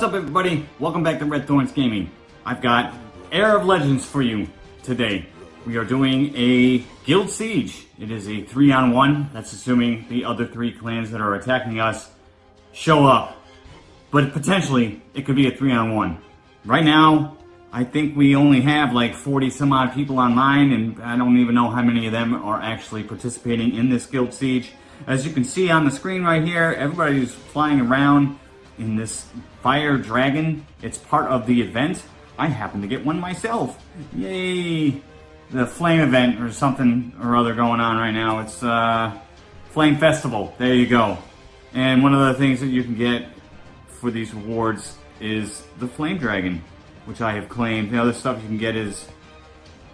What's up everybody? Welcome back to Red Thorns Gaming. I've got Era of Legends for you today. We are doing a Guild Siege. It is a three on one. That's assuming the other three clans that are attacking us show up. But potentially, it could be a three on one. Right now, I think we only have like 40 some odd people online and I don't even know how many of them are actually participating in this Guild Siege. As you can see on the screen right here, everybody's flying around in this fire dragon. It's part of the event. I happen to get one myself. Yay! The flame event or something or other going on right now. It's uh, Flame Festival. There you go. And one of the things that you can get for these rewards is the flame dragon, which I have claimed. The other stuff you can get is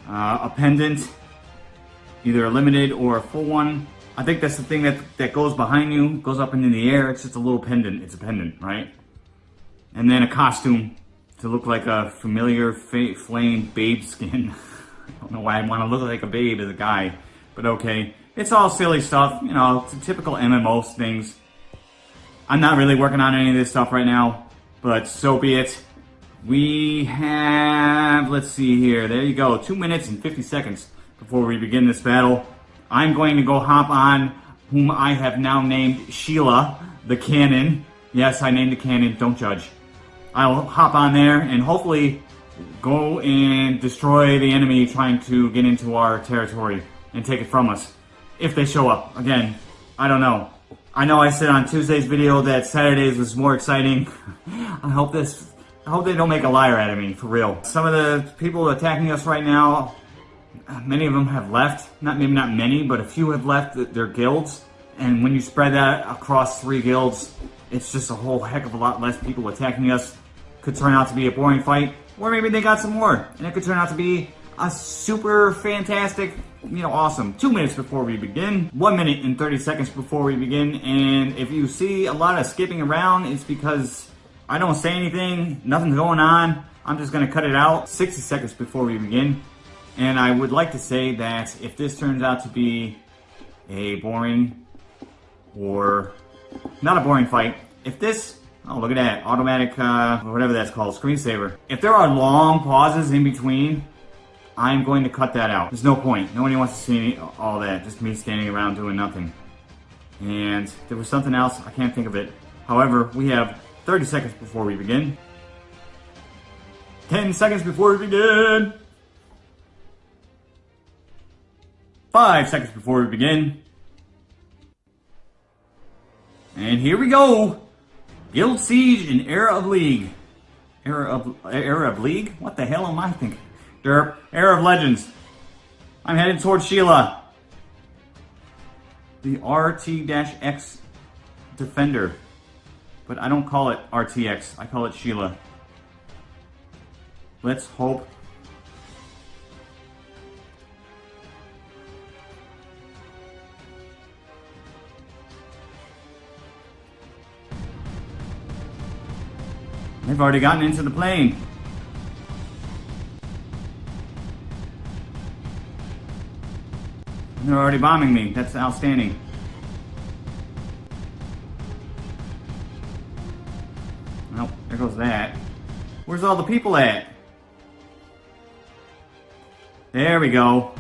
uh, a pendant, either a limited or a full one. I think that's the thing that, that goes behind you, goes up into the air. It's just a little pendant. It's a pendant, right? And then a costume to look like a familiar flame babe skin. I don't know why I want to look like a babe as a guy, but okay. It's all silly stuff, you know, typical MMO things. I'm not really working on any of this stuff right now, but so be it. We have, let's see here, there you go, 2 minutes and 50 seconds before we begin this battle. I'm going to go hop on whom I have now named Sheila, the cannon. Yes, I named the cannon, don't judge. I'll hop on there and hopefully go and destroy the enemy trying to get into our territory and take it from us. If they show up. Again, I don't know. I know I said on Tuesday's video that Saturdays was more exciting. I hope this, I hope they don't make a liar out of me, for real. Some of the people attacking us right now many of them have left. Not maybe not many, but a few have left their guilds. And when you spread that across three guilds, it's just a whole heck of a lot less people attacking us. Could turn out to be a boring fight, or maybe they got some more, and it could turn out to be a super fantastic, you know, awesome. Two minutes before we begin, one minute and 30 seconds before we begin, and if you see a lot of skipping around, it's because I don't say anything, nothing's going on, I'm just gonna cut it out 60 seconds before we begin. And I would like to say that if this turns out to be a boring or not a boring fight, if this, oh look at that, automatic, uh, whatever that's called, screensaver. If there are long pauses in between, I'm going to cut that out. There's no point. Nobody wants to see all that, just me standing around doing nothing. And there was something else, I can't think of it. However, we have 30 seconds before we begin. 10 seconds before we begin. Five seconds before we begin. And here we go. Guild Siege in Era of League. Era of Era of League? What the hell am I thinking? Derp. Era of Legends. I'm headed towards Sheila. The RT-X Defender. But I don't call it RTX. I call it Sheila. Let's hope They've already gotten into the plane. They're already bombing me. That's outstanding. Nope, there goes that. Where's all the people at? There we go.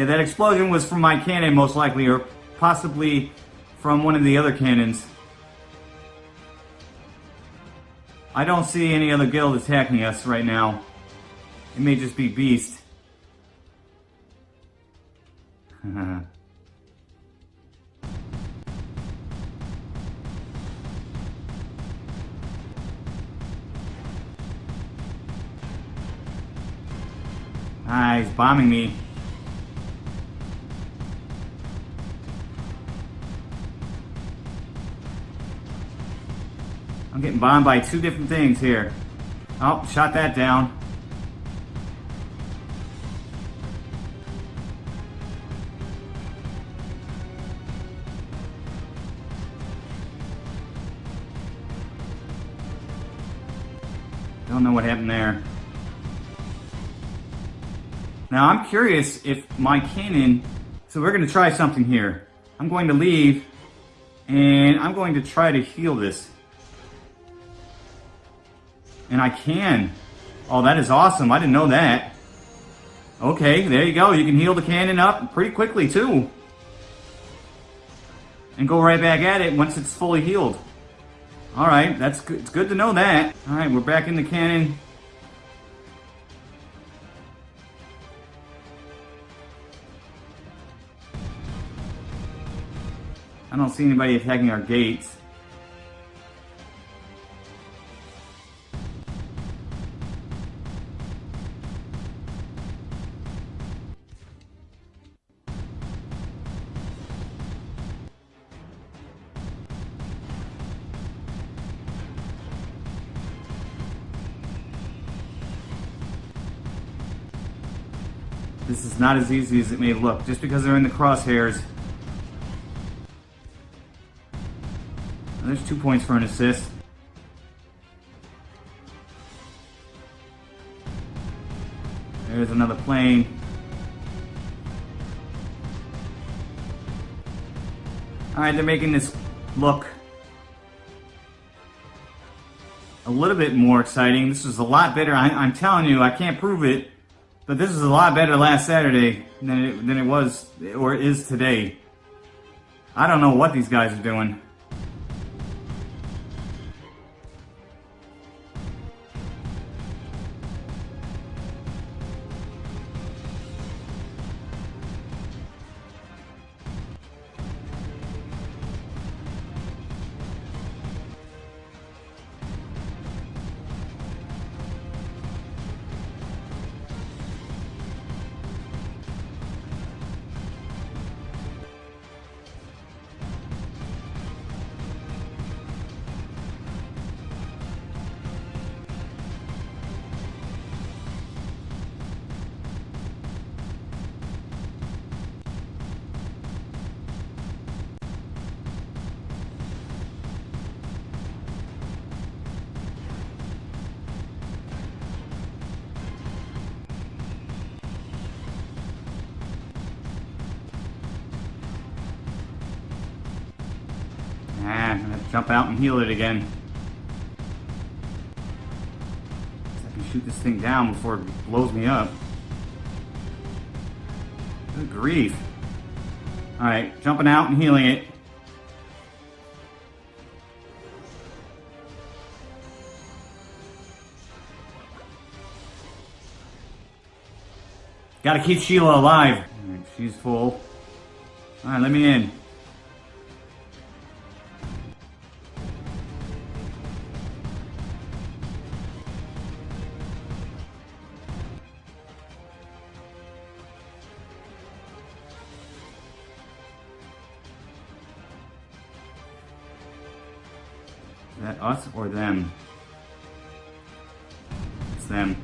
Yeah, that explosion was from my cannon most likely, or possibly from one of the other cannons. I don't see any other guild attacking us right now. It may just be Beast. ah, he's bombing me. I'm getting bombed by two different things here. Oh, shot that down. Don't know what happened there. Now I'm curious if my cannon, so we're gonna try something here. I'm going to leave and I'm going to try to heal this. And I can. Oh, that is awesome. I didn't know that. Okay, there you go. You can heal the cannon up pretty quickly too. And go right back at it once it's fully healed. Alright, that's good. It's good to know that. Alright, we're back in the cannon. I don't see anybody attacking our gates. This is not as easy as it may look. Just because they're in the crosshairs There's two points for an assist. There's another plane. Alright, they're making this look a little bit more exciting. This is a lot better. I, am telling you, I can't prove it, but this is a lot better last Saturday than it, than it was or is today. I don't know what these guys are doing. Jump out and heal it again. I can shoot this thing down before it blows me up. Good grief. Alright, jumping out and healing it. Gotta keep Sheila alive. Right, she's full. Alright, let me in. Or them? It's them.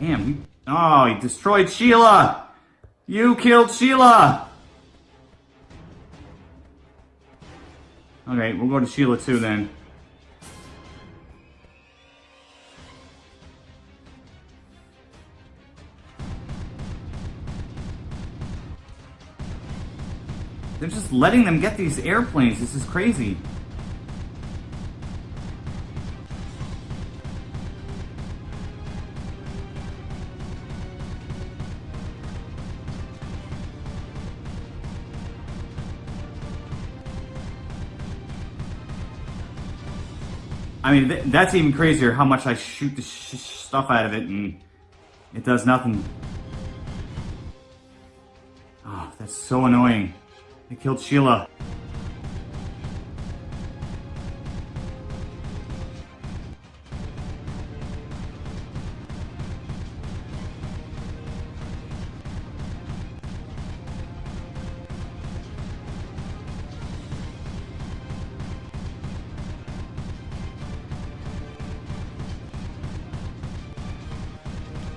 Damn, oh, he destroyed Sheila! You killed Sheila! Okay, we'll go to Sheila too then. They're just letting them get these airplanes. This is crazy. I mean, th that's even crazier how much I shoot the sh stuff out of it and it does nothing. Oh, that's so annoying. I killed Sheila.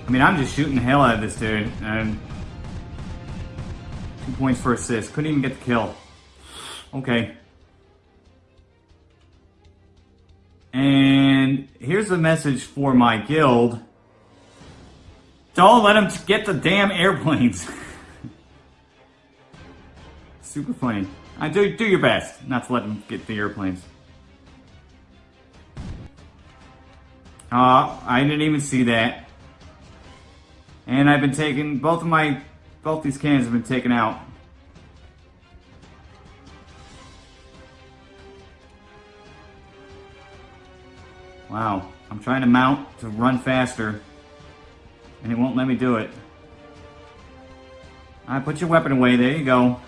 I mean, I'm just shooting the hell out of this dude. And points for assist. Couldn't even get the kill. Okay. And here's a message for my guild. Don't let them get the damn airplanes. Super funny. I do do your best not to let them get the airplanes. Uh, I didn't even see that. And I've been taking both of my both these cannons have been taken out. Wow, I'm trying to mount to run faster, and it won't let me do it. Alright, put your weapon away, there you go.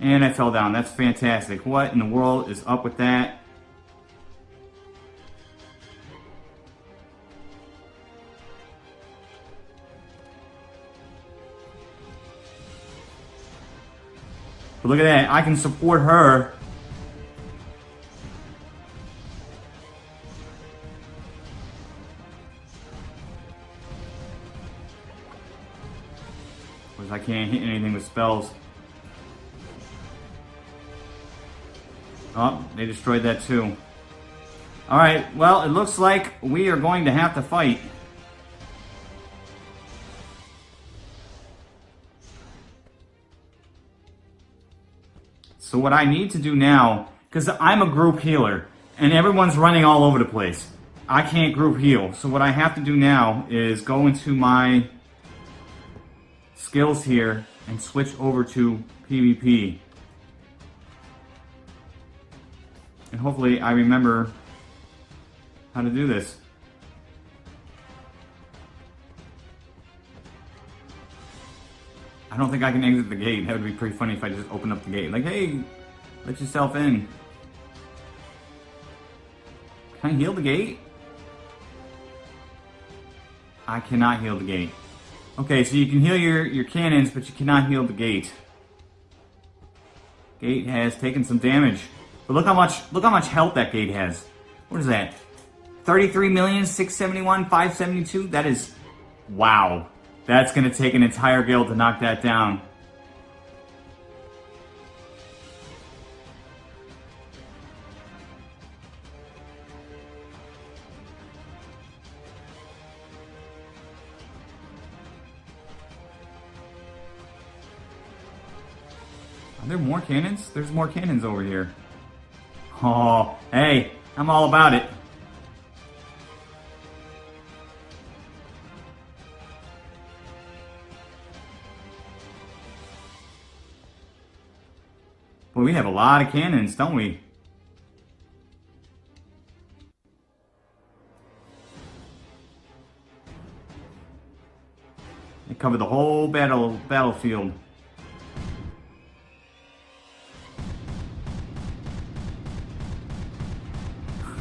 And I fell down, that's fantastic. What in the world is up with that? But look at that, I can support her. Because I can't hit anything with spells. Oh, they destroyed that too. Alright, well, it looks like we are going to have to fight. So what I need to do now, because I'm a group healer, and everyone's running all over the place. I can't group heal. So what I have to do now is go into my skills here and switch over to PvP. And hopefully I remember how to do this. I don't think I can exit the gate. That would be pretty funny if I just opened up the gate. Like, hey, let yourself in. Can I heal the gate? I cannot heal the gate. Okay, so you can heal your, your cannons, but you cannot heal the gate. Gate has taken some damage. But look how much look how much health that gate has. What is that? 33 million, 671, 572? That is wow. That's going to take an entire guild to knock that down. Are there more cannons? There's more cannons over here. Oh, hey, I'm all about it. We have a lot of cannons, don't we? They cover the whole battle battlefield.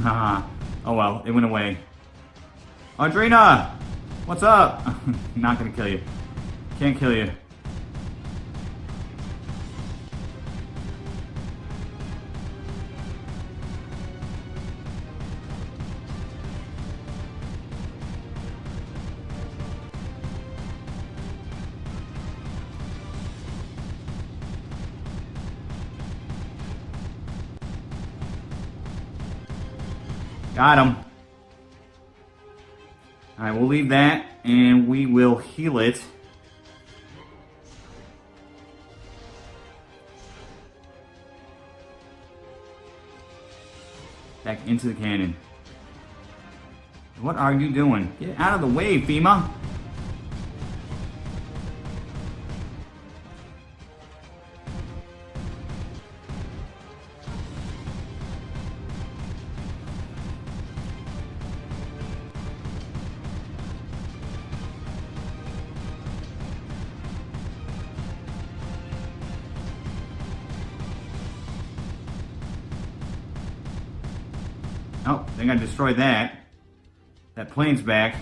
Haha. oh well, it went away. Audrina! What's up? Not gonna kill you. Can't kill you. Got him. Alright, we'll leave that and we will heal it. Back into the cannon. What are you doing? Get out of the way, FEMA! I'm gonna destroy that. That plane's back.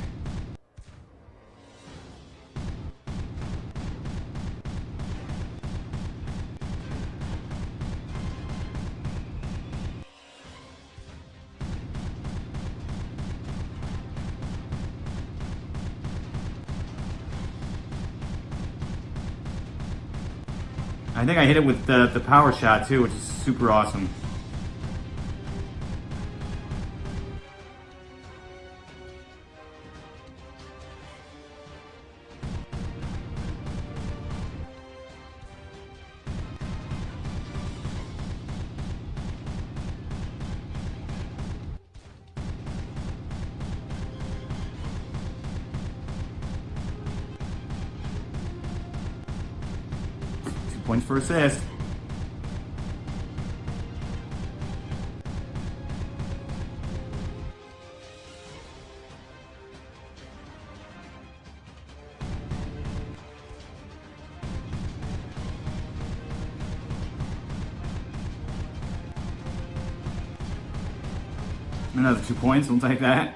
I think I hit it with the, the power shot too, which is super awesome. For assist. Another two points, we'll take that.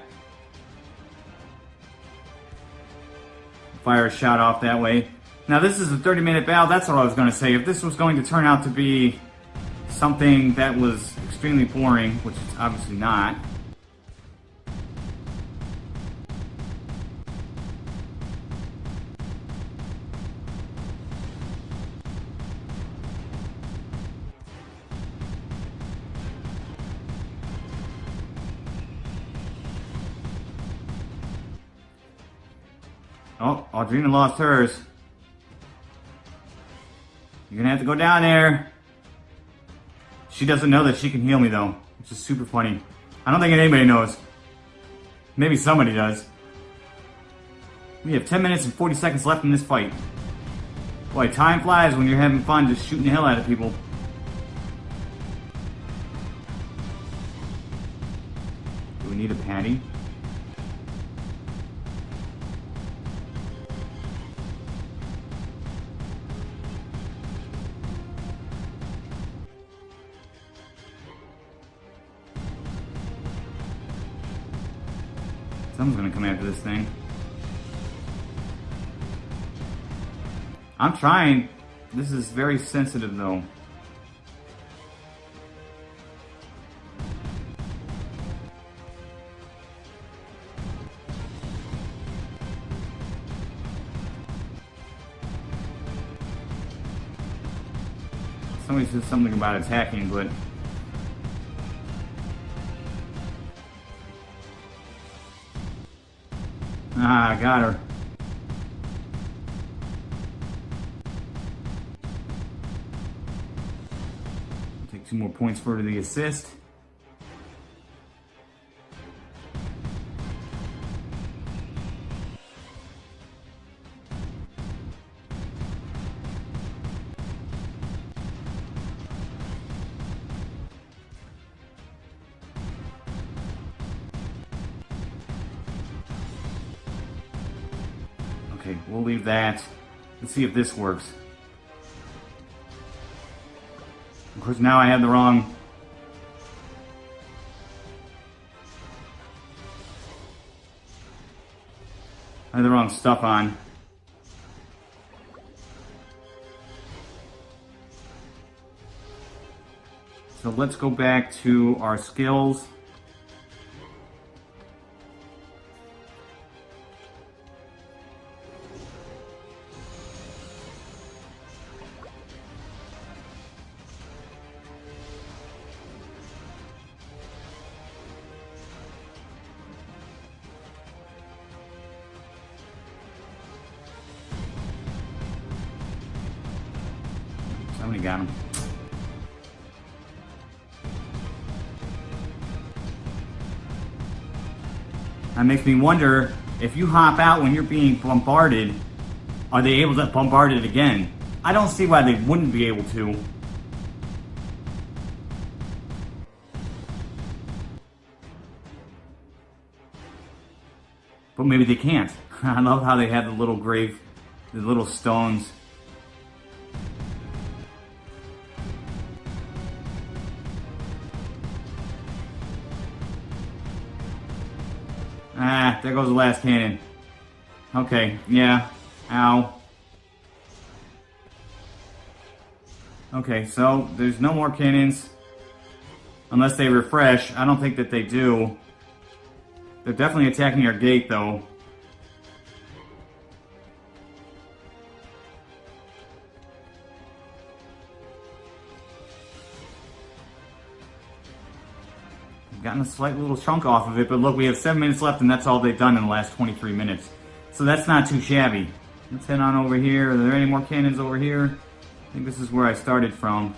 Fire a shot off that way. Now this is a 30 minute battle, that's what I was going to say. If this was going to turn out to be something that was extremely boring, which it's obviously not, Oh, Audrina lost hers. You're gonna have to go down there. She doesn't know that she can heal me though, which is super funny. I don't think anybody knows. Maybe somebody does. We have 10 minutes and 40 seconds left in this fight. Boy, time flies when you're having fun just shooting the hell out of people. Do we need a patty? Someone's gonna come after this thing. I'm trying. This is very sensitive though. Somebody said something about attacking, but Ah, got her. Take two more points for the assist. Let's see if this works. Of course, now I have the wrong... I have the wrong stuff on. So let's go back to our skills. Makes me wonder if you hop out when you're being bombarded, are they able to bombard it again? I don't see why they wouldn't be able to. But maybe they can't. I love how they have the little grave, the little stones. There goes the last cannon. Okay, yeah. Ow. Okay, so there's no more cannons. Unless they refresh. I don't think that they do. They're definitely attacking our gate, though. Gotten a slight little chunk off of it, but look, we have 7 minutes left and that's all they've done in the last 23 minutes. So that's not too shabby. Let's head on over here. Are there any more cannons over here? I think this is where I started from.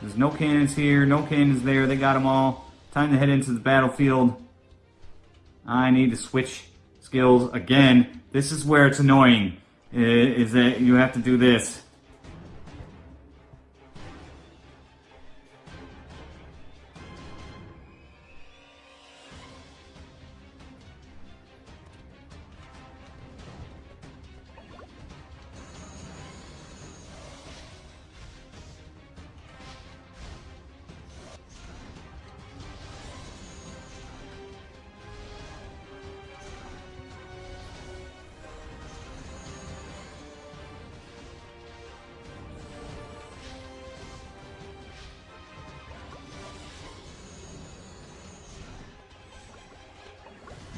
There's no cannons here, no cannons there. They got them all. Time to head into the battlefield. I need to switch skills again. This is where it's annoying, is that you have to do this.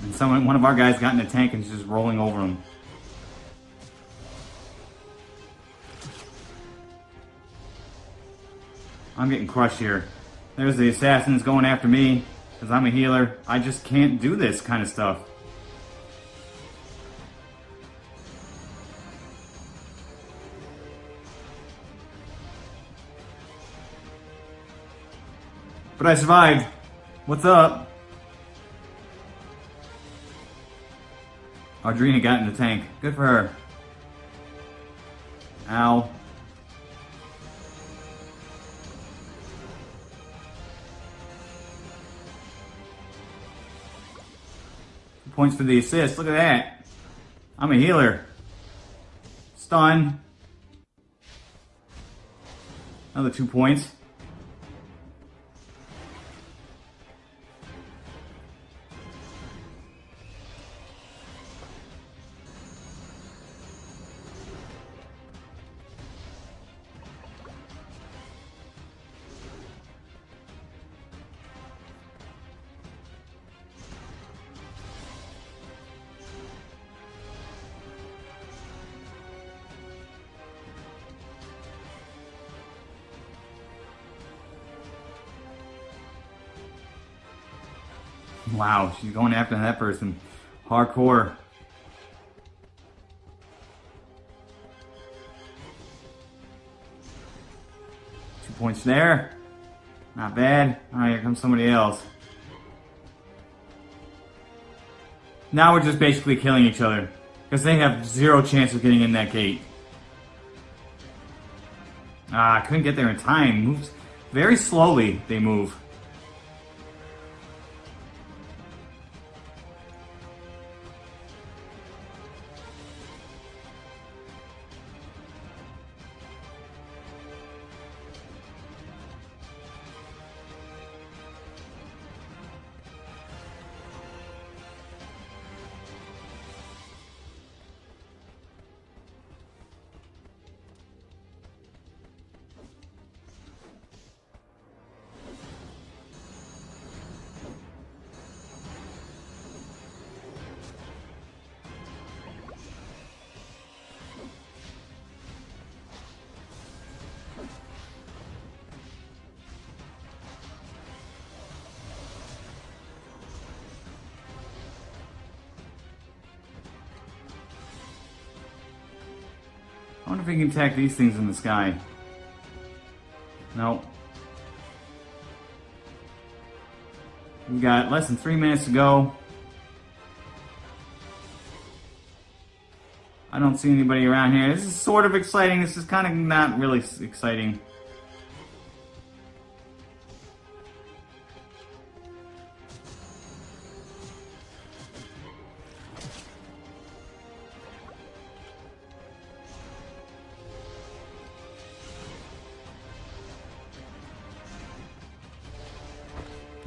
And someone, one of our guys got in a tank and just rolling over him. I'm getting crushed here. There's the assassins going after me because I'm a healer. I just can't do this kind of stuff. But I survived. What's up? Audrina got in the tank. Good for her. Ow. Points for the assist. Look at that. I'm a healer. Stun. Another two points. She's going after that person. Hardcore. Two points there. Not bad. Alright, here comes somebody else. Now we're just basically killing each other. Because they have zero chance of getting in that gate. Ah, I couldn't get there in time. Moves very slowly, they move. I wonder if we can attack these things in the sky. Nope. We got less than three minutes to go. I don't see anybody around here. This is sort of exciting. This is kind of not really exciting.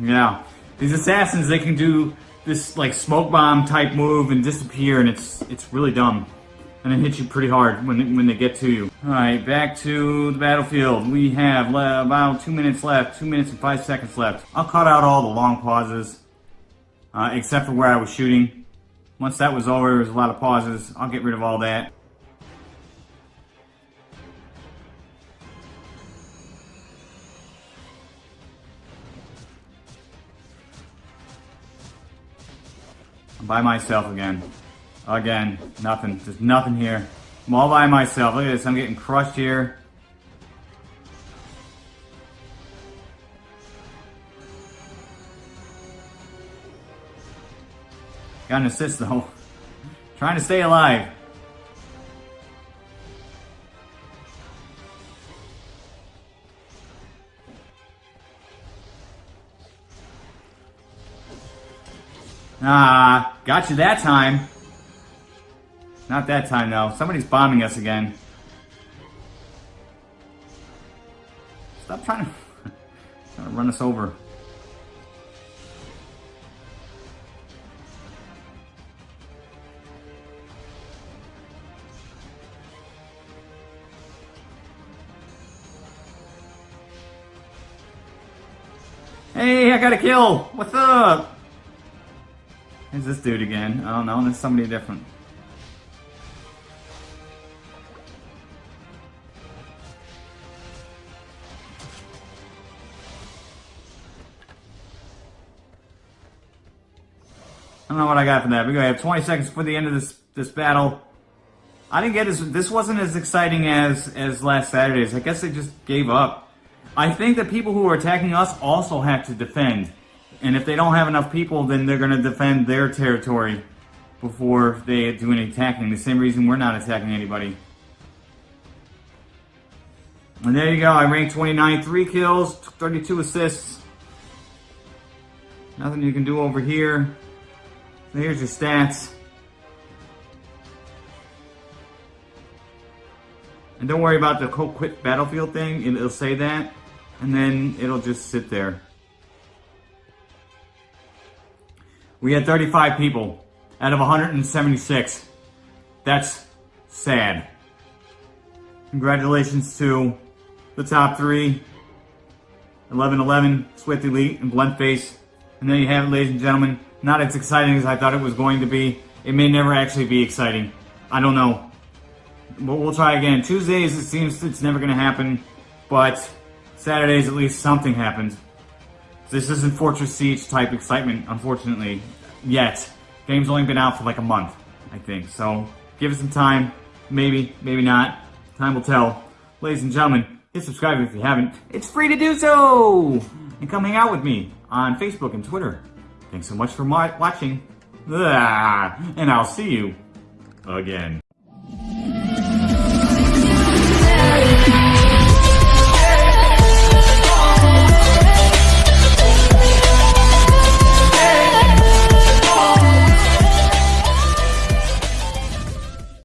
Yeah. These assassins, they can do this like smoke bomb type move and disappear and it's it's really dumb. And it hits you pretty hard when they, when they get to you. Alright, back to the battlefield. We have about two minutes left, two minutes and five seconds left. I'll cut out all the long pauses, uh, except for where I was shooting. Once that was over, there was a lot of pauses. I'll get rid of all that. By myself again. Again, nothing. Just nothing here. I'm all by myself. Look at this. I'm getting crushed here. Got an assist though. Trying to stay alive. Ah, got you that time. Not that time though. Somebody's bombing us again. Stop trying to, trying to run us over. Hey, I got a kill! What's up? Who's this dude again? I don't know, there's somebody different. I don't know what I got from that. We're gonna have 20 seconds for the end of this this battle. I didn't get as this wasn't as exciting as as last Saturday's. I guess they just gave up. I think the people who are attacking us also have to defend. And if they don't have enough people, then they're going to defend their territory before they do any attacking. The same reason we're not attacking anybody. And there you go. I ranked 29, 3 kills, 32 assists. Nothing you can do over here. So here's your stats. And don't worry about the quit battlefield thing. It'll say that. And then it'll just sit there. We had 35 people out of 176. That's sad. Congratulations to the top three. 11-11, Swift Elite, and Blunt Face. And there you have it, ladies and gentlemen. Not as exciting as I thought it was going to be. It may never actually be exciting. I don't know. But we'll try again. Tuesdays, it seems it's never going to happen. But Saturdays, at least something happens. This isn't Fortress Siege type excitement, unfortunately, yet. Game's only been out for like a month, I think. So give it some time. Maybe, maybe not. Time will tell. Ladies and gentlemen, hit subscribe if you haven't. It's free to do so! And come hang out with me on Facebook and Twitter. Thanks so much for watching. And I'll see you again.